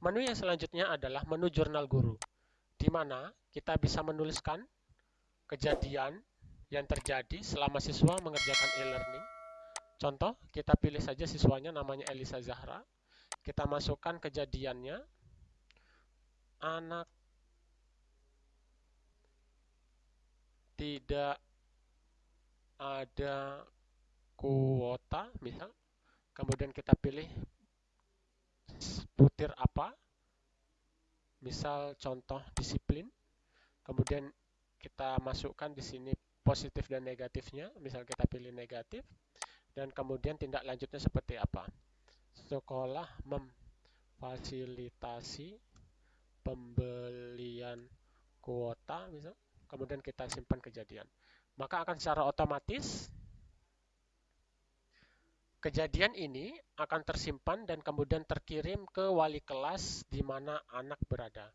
Menu yang selanjutnya adalah menu jurnal guru, di mana kita bisa menuliskan kejadian yang terjadi selama siswa mengerjakan e-learning. Contoh, kita pilih saja siswanya namanya Elisa Zahra. Kita masukkan kejadiannya. Anak tidak ada kuota, misal. Kemudian kita pilih butir apa, misal contoh disiplin. Kemudian kita masukkan di sini positif dan negatifnya, misal kita pilih negatif. Dan kemudian tindak lanjutnya seperti apa. Sekolah memfasilitasi pembelian kuota, misal kemudian kita simpan kejadian. Maka akan secara otomatis kejadian ini akan tersimpan dan kemudian terkirim ke wali kelas di mana anak berada.